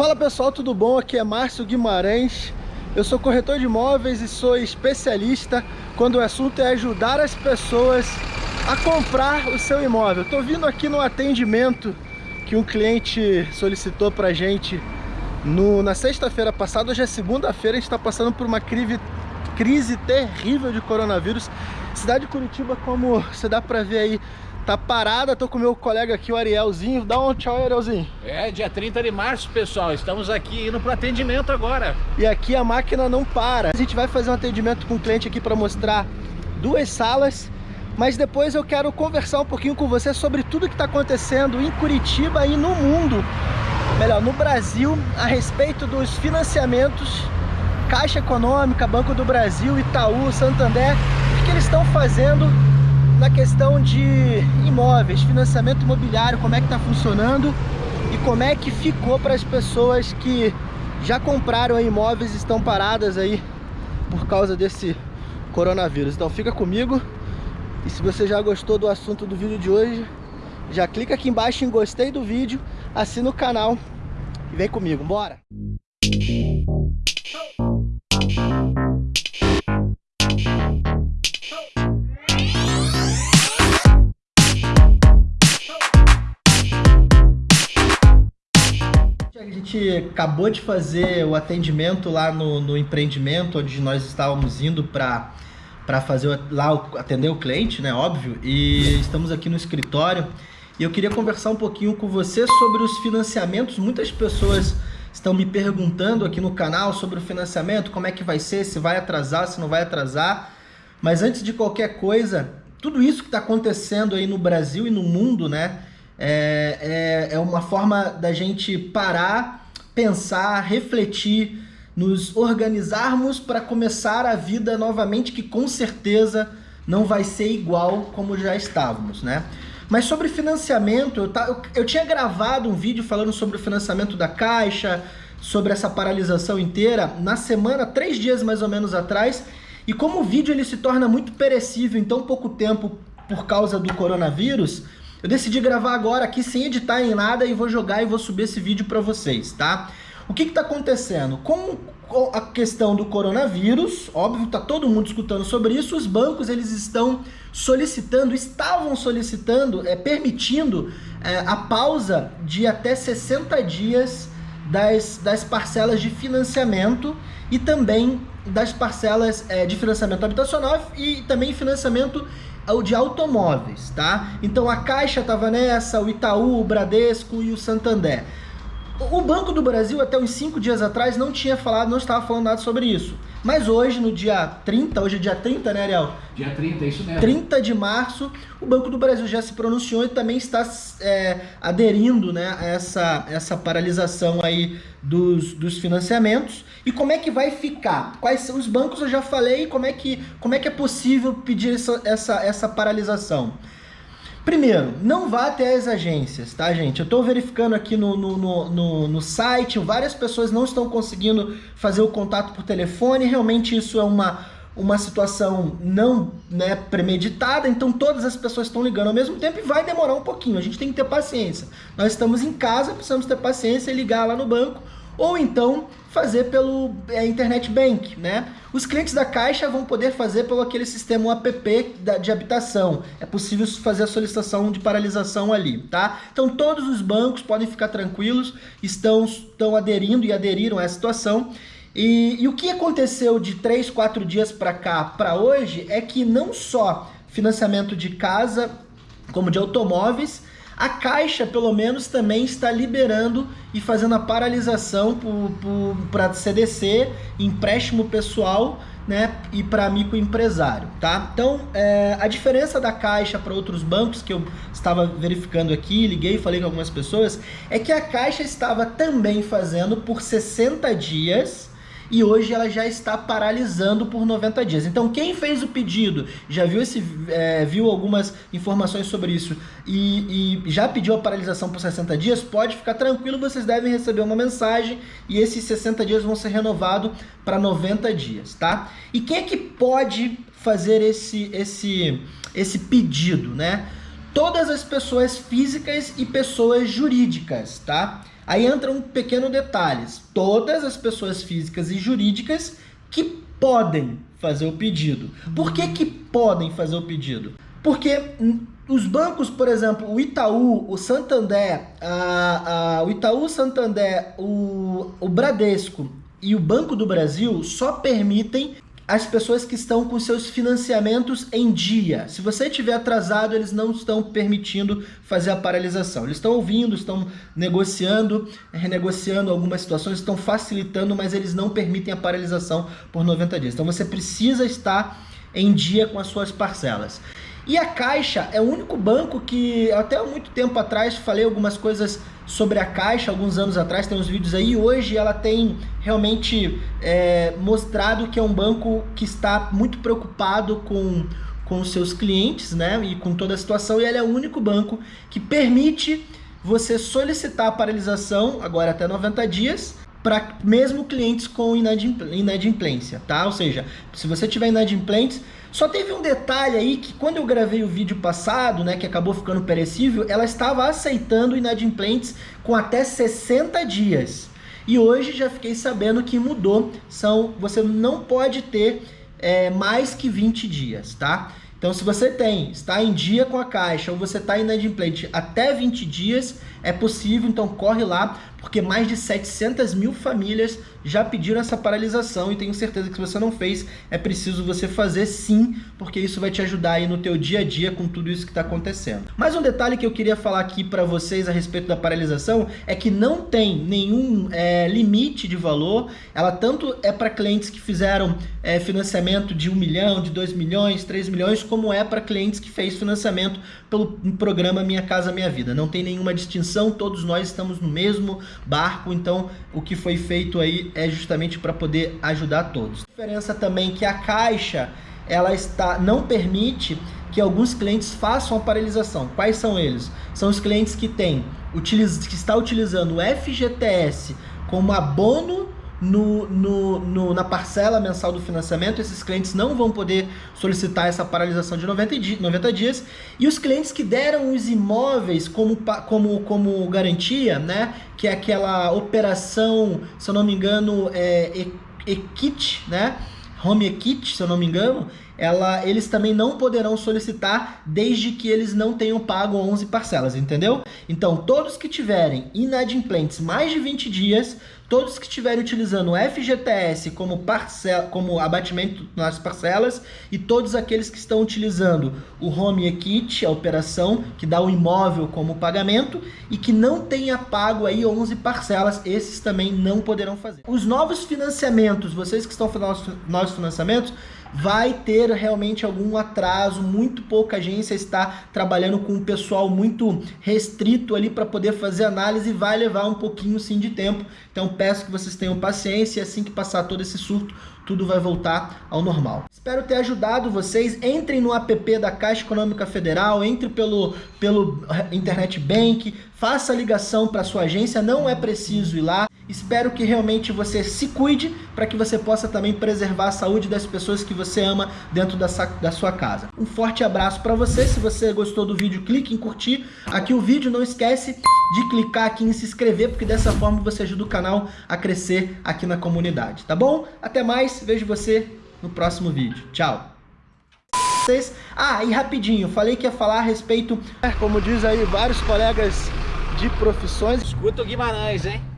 Fala pessoal, tudo bom? Aqui é Márcio Guimarães. Eu sou corretor de imóveis e sou especialista quando o assunto é ajudar as pessoas a comprar o seu imóvel. Estou vindo aqui no atendimento que um cliente solicitou para gente no, na sexta-feira passada. Hoje é segunda-feira, a gente está passando por uma crise, crise terrível de coronavírus. Cidade de Curitiba, como você dá para ver aí, Tá parada, tô com meu colega aqui, o Arielzinho. Dá um tchau, Arielzinho. É, dia 30 de março, pessoal. Estamos aqui indo pro atendimento agora. E aqui a máquina não para. A gente vai fazer um atendimento com o cliente aqui para mostrar duas salas. Mas depois eu quero conversar um pouquinho com você sobre tudo que está acontecendo em Curitiba e no mundo. Melhor, no Brasil, a respeito dos financiamentos Caixa Econômica, Banco do Brasil, Itaú, Santander, o que eles estão fazendo na questão de imóveis, financiamento imobiliário, como é que está funcionando e como é que ficou para as pessoas que já compraram imóveis e estão paradas aí por causa desse coronavírus. Então fica comigo e se você já gostou do assunto do vídeo de hoje, já clica aqui embaixo em gostei do vídeo, assina o canal e vem comigo, bora! Gente acabou de fazer o atendimento lá no, no empreendimento onde nós estávamos indo para para fazer lá atender o cliente, né, óbvio, e estamos aqui no escritório e eu queria conversar um pouquinho com você sobre os financiamentos. Muitas pessoas estão me perguntando aqui no canal sobre o financiamento, como é que vai ser, se vai atrasar, se não vai atrasar. Mas antes de qualquer coisa, tudo isso que está acontecendo aí no Brasil e no mundo, né, é, é, é uma forma da gente parar pensar, refletir, nos organizarmos para começar a vida novamente, que com certeza não vai ser igual como já estávamos, né? Mas sobre financiamento, eu, tá, eu, eu tinha gravado um vídeo falando sobre o financiamento da Caixa, sobre essa paralisação inteira, na semana, três dias mais ou menos atrás, e como o vídeo ele se torna muito perecível em tão pouco tempo por causa do coronavírus, eu decidi gravar agora aqui sem editar em nada e vou jogar e vou subir esse vídeo para vocês, tá? O que está acontecendo? Com a questão do coronavírus, óbvio, tá todo mundo escutando sobre isso, os bancos eles estão solicitando, estavam solicitando, é, permitindo é, a pausa de até 60 dias das, das parcelas de financiamento e também das parcelas é, de financiamento habitacional e também financiamento o de automóveis, tá? Então a Caixa estava nessa, o Itaú, o Bradesco e o Santander. O Banco do Brasil, até uns 5 dias atrás, não tinha falado, não estava falando nada sobre isso. Mas hoje, no dia 30, hoje é dia 30, né, Ariel? Dia 30, é isso mesmo. 30 de março, o Banco do Brasil já se pronunciou e também está é, aderindo né, a essa, essa paralisação aí dos, dos financiamentos. E como é que vai ficar? Quais são os bancos? Eu já falei como é que, como é, que é possível pedir essa, essa, essa paralisação. Primeiro, não vá até as agências, tá, gente? Eu estou verificando aqui no, no, no, no, site, várias pessoas não estão conseguindo fazer o contato por telefone, realmente isso é uma, uma situação não né, premeditada, então todas as pessoas estão ligando ao mesmo tempo e vai demorar um pouquinho, a gente tem que ter paciência. Nós estamos em casa, precisamos ter paciência e ligar lá no banco ou então fazer pelo é, Internet Bank, né? Os clientes da Caixa vão poder fazer pelo aquele sistema app de habitação. É possível fazer a solicitação de paralisação ali, tá? Então todos os bancos podem ficar tranquilos, estão, estão aderindo e aderiram a essa situação. E, e o que aconteceu de 3, 4 dias para cá, para hoje, é que não só financiamento de casa, como de automóveis, a Caixa, pelo menos, também está liberando e fazendo a paralisação para CDC, empréstimo pessoal né, e para microempresário, tá? Então, é, a diferença da Caixa para outros bancos que eu estava verificando aqui, liguei e falei com algumas pessoas, é que a Caixa estava também fazendo por 60 dias e hoje ela já está paralisando por 90 dias. Então quem fez o pedido, já viu, esse, é, viu algumas informações sobre isso e, e já pediu a paralisação por 60 dias, pode ficar tranquilo, vocês devem receber uma mensagem e esses 60 dias vão ser renovados para 90 dias, tá? E quem é que pode fazer esse, esse, esse pedido, né? Todas as pessoas físicas e pessoas jurídicas, tá? Aí entra um pequeno detalhe. Todas as pessoas físicas e jurídicas que podem fazer o pedido. Por que, que podem fazer o pedido? Porque os bancos, por exemplo, o Itaú, o Santander, a, a, o Itaú, Santander, o, o Bradesco e o Banco do Brasil só permitem as pessoas que estão com seus financiamentos em dia. Se você estiver atrasado, eles não estão permitindo fazer a paralisação. Eles estão ouvindo, estão negociando, renegociando algumas situações, estão facilitando, mas eles não permitem a paralisação por 90 dias. Então você precisa estar em dia com as suas parcelas. E a Caixa é o único banco que, até há muito tempo atrás, falei algumas coisas sobre a Caixa, alguns anos atrás, tem uns vídeos aí, hoje ela tem realmente é, mostrado que é um banco que está muito preocupado com, com os seus clientes, né, e com toda a situação, e ele é o único banco que permite você solicitar a paralisação, agora até 90 dias, para mesmo clientes com inadimplência, tá? Ou seja, se você tiver inadimplentes, só teve um detalhe aí que quando eu gravei o vídeo passado, né, que acabou ficando perecível, ela estava aceitando inadimplentes com até 60 dias. E hoje já fiquei sabendo que mudou, são você não pode ter é, mais que 20 dias, tá? Então se você tem, está em dia com a caixa ou você está inadimplente até 20 dias, é possível, então corre lá, porque mais de 700 mil famílias já pediram essa paralisação e tenho certeza que se você não fez, é preciso você fazer sim, porque isso vai te ajudar aí no teu dia a dia com tudo isso que está acontecendo. Mais um detalhe que eu queria falar aqui para vocês a respeito da paralisação é que não tem nenhum é, limite de valor, ela tanto é para clientes que fizeram é, financiamento de 1 milhão, de 2 milhões, 3 milhões, como é para clientes que fez financiamento pelo programa Minha Casa Minha Vida. Não tem nenhuma distinção, todos nós estamos no mesmo barco, então o que foi feito aí é justamente para poder ajudar todos. A diferença também é que a Caixa ela está não permite que alguns clientes façam a paralisação. Quais são eles? São os clientes que têm que está utilizando o FGTS como abono no, no, no, na parcela mensal do financiamento, esses clientes não vão poder solicitar essa paralisação de 90, di 90 dias. E os clientes que deram os imóveis como, como, como garantia, né, que é aquela operação, se eu não me engano, é, EQUIT, né, Home Equity, se eu não me engano, ela, eles também não poderão solicitar desde que eles não tenham pago 11 parcelas, entendeu? Então, todos que tiverem inadimplentes mais de 20 dias, todos que estiverem utilizando o FGTS como, parcela, como abatimento nas parcelas e todos aqueles que estão utilizando o Home Equity, a operação que dá o imóvel como pagamento e que não tenha pago aí 11 parcelas, esses também não poderão fazer. Os novos financiamentos, vocês que estão fazendo novos financiamentos, vai ter realmente algum atraso, muito pouca agência está trabalhando com um pessoal muito restrito ali para poder fazer análise vai levar um pouquinho sim de tempo. Então peço que vocês tenham paciência e assim que passar todo esse surto, tudo vai voltar ao normal. Espero ter ajudado vocês. Entrem no app da Caixa Econômica Federal, entre pelo, pelo Internet Bank, faça a ligação para sua agência, não é preciso ir lá. Espero que realmente você se cuide para que você possa também preservar a saúde das pessoas que você ama dentro da, da sua casa. Um forte abraço para você. Se você gostou do vídeo, clique em curtir aqui o vídeo. Não esquece de clicar aqui em se inscrever, porque dessa forma você ajuda o canal a crescer aqui na comunidade, tá bom? Até mais, vejo você no próximo vídeo. Tchau! Ah, e rapidinho, falei que ia falar a respeito, como diz aí vários colegas de profissões. Escuta o Guimarães, hein?